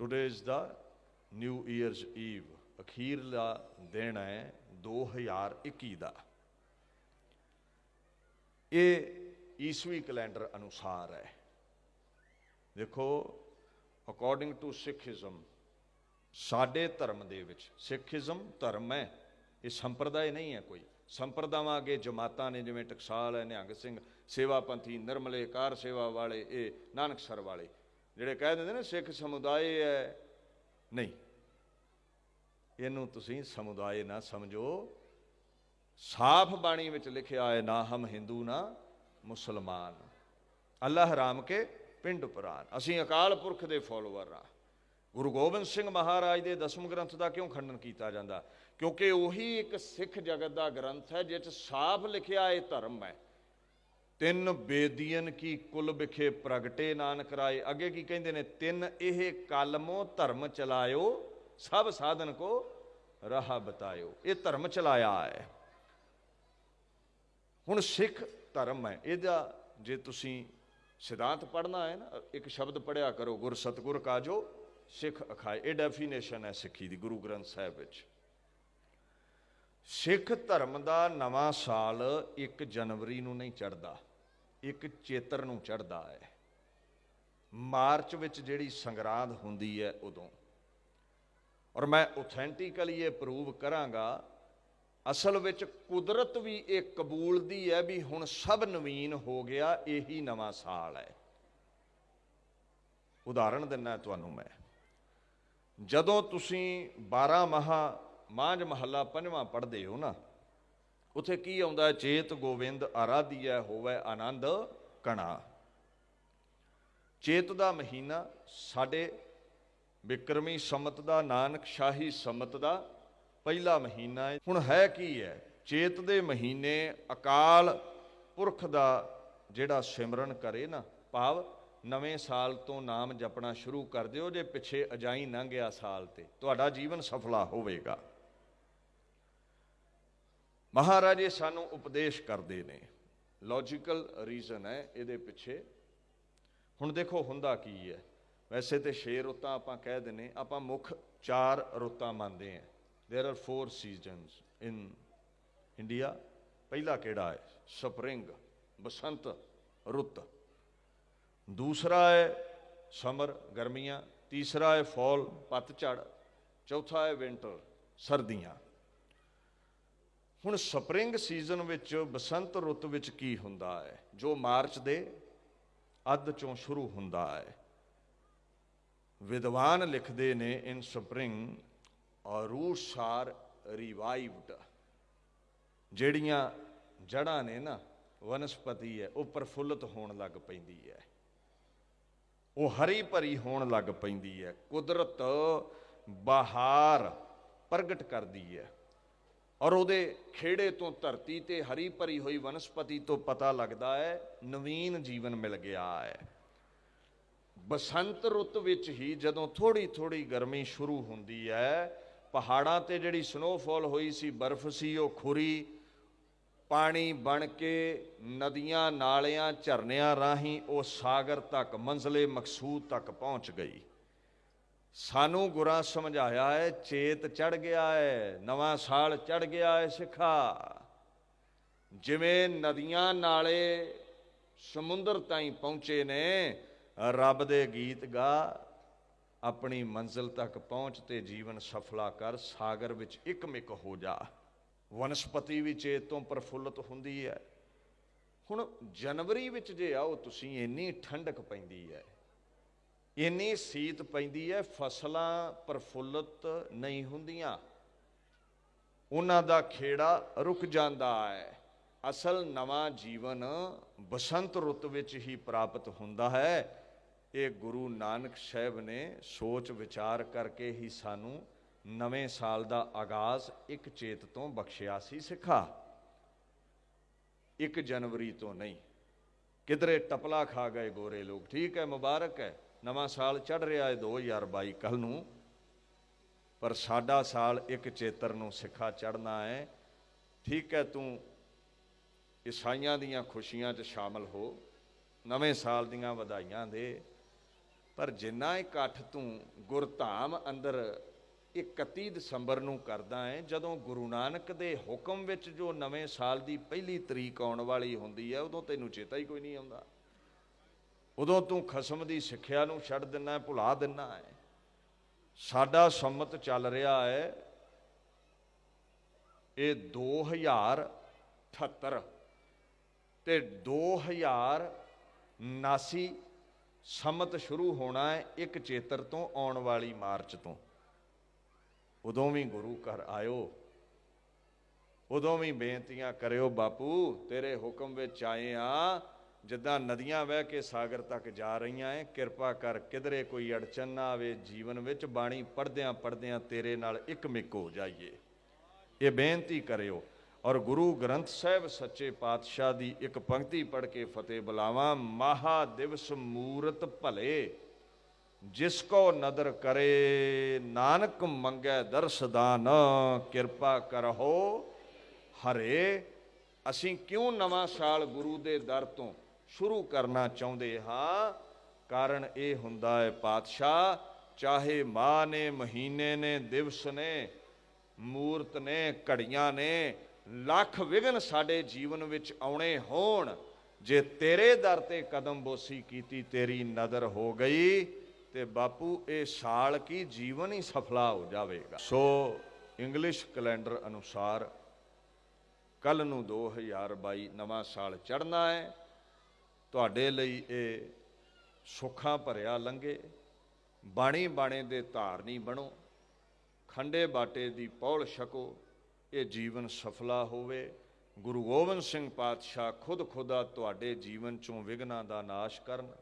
Today is the New Year's Eve ਅਖੀਰਲਾ ਦਿਨ ਹੈ 2021 ਦਾ। ਇਹ ਈਸਵੀ ਕੈਲੰਡਰ ਅਨੁਸਾਰ ਹੈ। ਦੇਖੋ ਅਕੋਰਡਿੰਗ ਟੂ ਸਿੱਖੀਜ਼ਮ ਸਾਡੇ ਧਰਮ ਦੇ ਵਿੱਚ ਸਿੱਖੀਜ਼ਮ ਧਰਮ ਹੈ। ਇਹ ਸੰਪਰਦਾਇ ਨਹੀਂ ਹੈ ਕੋਈ। ਸੰਪਰਦਾਵਾਂ ਅਗੇ ਜਮਾਤਾਂ ਨੇ ਜਿਵੇਂ ਟਕਸਾਲ ਹੈ, ਨਿਹੰਗ ਸਿੰਘ ਸੇਵਾ ਪੰਥੀ ਨਿਰਮਲੇ, ਕਾਰ ਸੇਵਾ ਵਾਲੇ, ਇਹ ਨਾਨਕਸਰ ਵਾਲੇ। ਜਿਹੜੇ ਕਹਿ ਦਿੰਦੇ ਨੇ ਸਿੱਖ ਸਮੁਦਾਇ ਹੈ। ਨਹੀਂ। ਇਹਨੂੰ ਤੁਸੀਂ ਸਮੁਦਾਇ ਨਾ ਸਮਝੋ। ਸਾਫ਼ ਬਾਣੀ ਵਿੱਚ ਲਿਖਿਆ ਹੈ, ਨਾ ਹਮ ਹਿੰਦੂ, ਨਾ ਮੁਸਲਮਾਨ। ਅੱਲਾਹ ਹਰਾਮ ਕੇ ਪਿੰਡ ਪੁਰਾਨ। ਅਸੀਂ ਅਕਾਲ ਪੁਰਖ ਦੇ ਫਾਲੋਅਰ ਆ ਗੁਰੂ ਗੋਬਿੰਦ ਸਿੰਘ ਮਹਾਰਾਜ ਦੇ ਦਸਮ ਗ੍ਰੰਥ ਦਾ ਕਿਉਂ ਖੰਡਨ ਕੀਤਾ ਜਾਂਦਾ? ਕਿਉਂਕਿ ਉਹੀ ਇੱਕ ਸਿੱਖ ਜਗਤ ਦਾ ਗ੍ਰੰਥ ਹੈ ਜਿਸ ਸਾਫ਼ ਲਿਖਿਆ ਹੈ ਧਰਮ ਹੈ। ਤਿੰਨ ਬੇਦੀਨ ਕੀ ਕੁਲ ਵਿਖੇ ਪ੍ਰਗਟੇ ਨਾਨਕ ਰਾਏ। ਅੱਗੇ ਕੀ ਕਹਿੰਦੇ ਨੇ? ਤਿੰਨ ਇਹ ਕਲਮੋ ਧਰਮ ਚਲਾਇਓ, ਸਭ ਸਾਧਨ ਕੋ ਰਾਹ ਬਤਾਇਓ। ਇਹ ਧਰਮ ਚਲਾਇਆ ਹੈ। ਹੁਣ ਸਿੱਖ ਧਰਮ ਹੈ। ਇਹਦਾ ਜੇ ਤੁਸੀਂ ਸਿਧਾਂਤ ਪੜਨਾ ਹੈ ਨਾ, ਇੱਕ ਸ਼ਬਦ ਪੜਿਆ ਕਰੋ, ਗੁਰ ਸਤਗੁਰ ਕਾਜੋ, ਸਿੱਖ ਅਖਾਏ। ਇਹ ਡੈਫੀਨੇਸ਼ਨ ਹੈ ਸਿੱਖੀ ਦੀ, ਗੁਰੂ ਗ੍ਰੰਥ ਸਾਹਿਬ ਵਿੱਚ। ਸਿੱਖ ਧਰਮ ਦਾ ਨਵਾਂ ਸਾਲ 1 ਜਨਵਰੀ ਨੂੰ ਨਹੀਂ ਚੜਦਾ ਇੱਕ ਚੇਤਰ ਨੂੰ ਚੜਦਾ ਹੈ। ਮਾਰਚ ਵਿੱਚ ਜਿਹੜੀ ਸੰਗਰਾਂਦ ਹੁੰਦੀ ਹੈ ਉਦੋਂ। ਔਰ ਮੈਂ ਆਥੈਂਟਿਕਲੀ ਇਹ ਪ੍ਰੂਵ ਕਰਾਂਗਾ, ਅਸਲ ਵਿੱਚ ਕੁਦਰਤ ਵੀ ਇਹ ਕਬੂਲਦੀ ਹੈ ਵੀ ਹੁਣ ਸਭ ਨਵੀਨ ਹੋ ਗਿਆ, ਇਹੀ ਨਵਾਂ ਸਾਲ ਹੈ। ਉਦਾਹਰਣ ਦਿੰਨਾ ਤੁਹਾਨੂੰ ਮੈਂ। ਜਦੋਂ ਤੁਸੀਂ 12 ਮਹਾ ਮਾਂਝ ਮਹੱਲਾ ਪੰਜਵਾਂ ਪੜ੍ਹਦੇ ਹੋ ਨਾ ਉਥੇ ਕੀ ਆਉਂਦਾ? ਹੈ ਚੇਤ ਗੋਵਿੰਦ ਆਰਾਧਿਆ ਹੋਵੇ ਆਨੰਦ ਕਣਾ। ਚੇਤ ਦਾ ਮਹੀਨਾ ਸਾਡੇ ਬਿਕਰਮੀ ਸੰਮਤ ਦਾ, ਨਾਨਕ ਸ਼ਾਹੀ ਸੰਮਤ ਦਾ ਪਹਿਲਾ ਮਹੀਨਾ ਹੈ ਹੁਣ ਹੈ ਕੀ ਹੈ ਚੇਤ ਦੇ ਮਹੀਨੇ ਅਕਾਲ ਪੁਰਖ ਦਾ ਜਿਹੜਾ ਸਿਮਰਨ ਕਰੇ ਨਾ, ਭਾਵ ਨਵੇਂ ਸਾਲ ਤੋਂ ਨਾਮ ਜਪਣਾ ਸ਼ੁਰੂ ਕਰ ਦਿਓ, ਜੇ ਪਿੱਛੇ ਅਜਾਈ ਲੰਘਿਆ ਸਾਲ ਤੇ। ਤੁਹਾਡਾ ਜੀਵਨ ਸਫਲਾ ਹੋਵੇਗਾ। ਮਹਾਰਾਜੇ ਸਾਨੂੰ ਉਪਦੇਸ਼ ਕਰਦੇ ਨੇ ਲੌਜੀਕਲ ਰੀਜ਼ਨ ਹੈ ਇਹਦੇ ਪਿੱਛੇ ਹੁਣ ਦੇਖੋ ਹੁੰਦਾ ਕੀ ਹੈ ਵੈਸੇ ਤੇ 6 ਰੁੱਤਾਂ ਆਪਾਂ ਕਹਿ ਦਿੰਨੇ ਆਪਾਂ ਮੁੱਖ 4 ਰੁੱਤਾਂ ਮੰਨਦੇ ਹਾਂ there are 4 seasons in India ਪਹਿਲਾ ਕਿਹੜਾ ਹੈ ਸਪਰਿੰਗ ਬਸੰਤ ਰੁੱਤ ਦੂਸਰਾ ਹੈ ਸਮਰ ਗਰਮੀਆਂ ਤੀਸਰਾ ਹੈ ਫਾਲ ਪਤਝੜ ਚੌਥਾ ਹੈ ਵਿੰਟਰ ਸਰਦੀਆਂ ਹੁਣ ਸਪਰਿੰਗ ਸੀਜ਼ਨ ਵਿੱਚ ਬਸੰਤ ਰੁੱਤ ਵਿੱਚ ਕੀ ਹੁੰਦਾ ਹੈ? ਜੋ ਮਾਰਚ ਦੇ ਅੱਧ ਚੋਂ ਸ਼ੁਰੂ ਹੁੰਦਾ ਹੈ। ਵਿਦਵਾਨ ਲਿਖਦੇ ਨੇ ਇਨ ਸਪਰਿੰਗ ਔਰ ਆਰ ਰਿਵਾਈਵਡ। ਜਿਹੜੀਆਂ ਜੜਾਂ ਨੇ ਨਾ, ਵਨਸਪਤੀ ਹੈ, ਉਹ ਪ੍ਰਫੁੱਲਤ ਹੋਣ ਲੱਗ ਪੈਂਦੀ ਹੈ। ਉਹ ਹਰੀ ਭਰੀ ਹੋਣ ਲੱਗ ਪੈਂਦੀ ਹੈ। ਕੁਦਰਤ ਬਹਾਰ ਪ੍ਰਗਟ ਕਰਦੀ ਹੈ। ਔਰ ਉਹਦੇ ਖੇੜੇ ਤੋਂ ਧਰਤੀ ਤੇ ਹਰੀ ਭਰੀ ਹੋਈ ਵਨਸਪਤੀ ਤੋਂ ਪਤਾ ਲੱਗਦਾ ਹੈ, ਨਵੀਨ ਜੀਵਨ ਮਿਲ ਗਿਆ ਹੈ। ਬਸੰਤ ਰੁੱਤ ਵਿੱਚ ਹੀ ਜਦੋਂ ਥੋੜੀ ਥੋੜੀ ਗਰਮੀ ਸ਼ੁਰੂ ਹੁੰਦੀ ਹੈ, ਪਹਾੜਾਂ ਤੇ ਜਿਹੜੀ ਸਨੋਫਾਲ ਹੋਈ ਸੀ, ਬਰਫ਼ ਸੀ, ਉਹ ਖੁਰੀ, ਪਾਣੀ ਬਣ ਕੇ ਨਦੀਆਂ ਨਾਲਿਆਂ ਝਰਨਿਆਂ ਰਾਹੀਂ ਉਹ ਸਾਗਰ ਤੱਕ, ਮੰਜ਼ਲੇ ਮਕਸੂਦ ਤੱਕ ਪਹੁੰਚ ਗਈ। ਸਾਨੂੰ ਗੁਰਾਂ ਸਮਝਾਇਆ ਹੈ, ਚੇਤ ਚੜ ਗਿਆ ਹੈ, ਨਵਾਂ ਸਾਲ ਚੜ ਗਿਆ ਹੈ ਸਿੱਖਾ। ਜਿਵੇਂ ਨਦੀਆਂ ਨਾਲੇ ਸਮੁੰਦਰ ਤਾਈਂ ਪਹੁੰਚੇ ਨੇ, ਰੱਬ ਦੇ ਗੀਤ ਗਾ, ਆਪਣੀ ਮੰਜ਼ਿਲ ਤੱਕ ਪਹੁੰਚ ਤੇ ਜੀਵਨ ਸਫਲਾ ਕਰ, ਸਾਗਰ ਵਿੱਚ ਇੱਕਮਿਕ ਹੋ ਜਾ। ਵਨਸਪਤੀ ਵੀ ਚੇਤ ਤੋਂ ਪ੍ਰਫੁੱਲਤ ਹੁੰਦੀ ਹੈ। ਹੁਣ ਜਨਵਰੀ ਵਿੱਚ ਜੇ ਆਓ, ਤੁਸੀਂ ਇੰਨੀ ਠੰਡਕ ਪੈਂਦੀ ਹੈ। ਇੰਨੀ ਸੀਤ ਪੈਂਦੀ ਹੈ ਫਸਲਾਂ ਪ੍ਰਫੁੱਲਤ ਨਹੀਂ ਹੁੰਦੀਆਂ। ਉਹਨਾਂ ਦਾ ਖੇੜਾ ਰੁਕ ਜਾਂਦਾ ਹੈ ਅਸਲ ਨਵਾਂ ਜੀਵਨ ਬਸੰਤ ਰੁੱਤ ਵਿੱਚ ਹੀ ਪ੍ਰਾਪਤ ਹੁੰਦਾ ਹੈ। ਇਹ ਗੁਰੂ ਨਾਨਕ ਸਾਹਿਬ ਨੇ ਸੋਚ ਵਿਚਾਰ ਕਰਕੇ ਹੀ ਸਾਨੂੰ ਨਵੇਂ ਸਾਲ ਦਾ ਆਗਾਜ਼ ਇੱਕ ਚੇਤ ਤੋਂ ਬਖਸ਼ਿਆ ਸੀ, ਸਿੱਖਾ। 1 ਜਨਵਰੀ ਤੋਂ ਨਹੀਂ। ਕਿਧਰੇ ਟਪਲਾ ਖਾ ਗਏ ਗੋਰੇ ਲੋਕ। ਠੀਕ ਹੈ ਮੁਬਾਰਕ ਹੈ ਨਵਾਂ ਸਾਲ ਚੜ ਰਿਹਾ ਹੈ 2022 ਕੱਲ ਨੂੰ। ਪਰ ਸਾਡਾ ਸਾਲ ਇੱਕ ਚੇਤਰ ਨੂੰ ਸਿੱਖਾ ਚੜਨਾ ਹੈ। ਠੀਕ ਹੈ, ਤੂੰ ਈਸਾਈਆਂ ਦੀਆਂ ਖੁਸ਼ੀਆਂ 'ਚ ਸ਼ਾਮਲ ਹੋ। ਨਵੇਂ ਸਾਲ ਦੀਆਂ ਵਧਾਈਆਂ ਦੇ। ਪਰ ਜਿੰਨਾ ਇਕੱਠ ਤੂੰ ਗੁਰਧਾਮ ਅੰਦਰ 31 ਦਸੰਬਰ ਨੂੰ ਕਰਦਾ ਹੈ, ਜਦੋਂ ਗੁਰੂ ਨਾਨਕ ਦੇ ਹੁਕਮ ਵਿੱਚ ਜੋ ਨਵੇਂ ਸਾਲ ਦੀ ਪਹਿਲੀ ਤਰੀਕ ਆਉਣ ਵਾਲੀ ਹੁੰਦੀ ਹੈ, ਉਦੋਂ ਤੈਨੂੰ ਚੇਤਾ ਹੀ ਕੋਈ ਨਹੀਂ ਆਉਂਦਾ। ਉਦੋਂ ਤੂੰ ਖਸਮ ਦੀ ਸਿੱਖਿਆ ਨੂੰ ਛੱਡ ਦਿੰਨਾ ਹੈ, ਭੁਲਾ ਦਿੰਨਾ ਹੈ। ਸਾਡਾ ਸੰਮਤ ਚੱਲ ਰਿਹਾ ਹੈ। ਇਹ 2078 ਤੇ 2079 ਸੰਮਤ ਸ਼ੁਰੂ ਹੋਣਾ ਹੈ ਇੱਕ ਚੇਤਰ ਤੋਂ ਆਉਣ ਵਾਲੀ ਮਾਰਚ ਤੋਂ। ਉਦੋਂ ਵੀ ਗੁਰੂ ਘਰ ਆਇਓ। ਉਦੋਂ ਵੀ ਬੇਨਤੀਆਂ ਕਰਿਓ, ਬਾਪੂ, ਤੇਰੇ ਹੁਕਮ ਵਿੱਚ ਆਏ ਆ। ਜਿੱਦਾਂ ਨਦੀਆਂ ਵਹਿ ਕੇ ਸਾਗਰ ਤੱਕ ਜਾ ਰਹੀਆਂ ਐ, ਕਿਰਪਾ ਕਰ ਕਿਧਰੇ ਕੋਈ ਅੜਚਨ ਨਾ ਆਵੇ, ਜੀਵਨ ਵਿੱਚ ਬਾਣੀ ਪੜਦਿਆਂ ਪੜਦਿਆਂ ਤੇਰੇ ਨਾਲ ਇੱਕ ਮਿੱਕ ਹੋ ਜਾਈਏ। ਇਹ ਬੇਨਤੀ ਕਰਿਓ। ਔਰ ਗੁਰੂ ਗ੍ਰੰਥ ਸਾਹਿਬ ਸੱਚੇ ਪਾਤਸ਼ਾਹ ਦੀ ਇੱਕ ਪੰਕਤੀ ਪੜ੍ਹ ਕੇ ਫਤਿਹ ਬੁਲਾਵਾਂ। ਮਹਾ ਦਿਵਸ ਮੂਰਤ ਭਲੇ, ਜਿਸ ਕੋ ਨਦਰ ਕਰੇ, ਨਾਨਕ ਮੰਗੈ ਦਰਸਦਾਨ ਕਿਰਪਾ ਕਰਹੋ ਹਰੇ। ਅਸੀਂ ਕਿਉਂ ਨਵਾਂ ਸਾਲ ਗੁਰੂ ਦੇ ਦਰ ਤੋਂ ਸ਼ੁਰੂ ਕਰਨਾ ਚਾਹੁੰਦੇ ਹਾਂ। ਕਾਰਨ ਇਹ ਹੁੰਦਾ ਹੈ, ਪਾਤਸ਼ਾਹ, ਚਾਹੇ ਮਾਹ ਨੇ, ਮਹੀਨੇ ਨੇ, ਦਿਵਸ ਨੇ, ਮੂਰਤ ਨੇ, ਘੜੀਆਂ ਨੇ, ਲੱਖ ਵਿਗਨ ਸਾਡੇ ਜੀਵਨ ਵਿੱਚ ਆਉਣੇ ਹੋਣ। ਜੇ ਤੇਰੇ ਦਰ ਤੇ ਕਦਮ ਬੋਸੀ ਕੀਤੀ ਤੇਰੀ ਨਜ਼ਰ ਹੋ ਗਈ, ਤੇ ਬਾਪੂ, ਇਹ ਸਾਲ ਕੀ ਜੀਵਨ ਹੀ ਸਫਲਾ ਹੋ ਜਾਵੇਗਾ। ਸੋ ਇੰਗਲਿਸ਼ ਕੈਲੰਡਰ ਅਨੁਸਾਰ ਕੱਲ ਨੂੰ 2022 ਨਵਾਂ ਸਾਲ ਚੜ੍ਹਨਾ ਹੈ। ਤੁਹਾਡੇ ਲਈ ਇਹ ਸੁੱਖਾਂ ਭਰਿਆ ਲੰਘੇ, ਬਾਣੀ ਬਾਣੇ ਦੇ ਧਾਰਨੀ ਬਣੋ, ਖੰਡੇ ਬਾਟੇ ਦੀ ਪੌਲ ਛਕੋ, ਇਹ ਜੀਵਨ ਸਫਲਾ ਹੋਵੇ। ਗੁਰੂ ਗੋਬਿੰਦ ਸਿੰਘ ਪਾਤਸ਼ਾਹ ਖੁਦ ਖੁਦਾ ਤੁਹਾਡੇ ਜੀਵਨ ਚੋਂ ਵਿਗਨਾਂ ਦਾ ਨਾਸ਼ ਕਰਨ।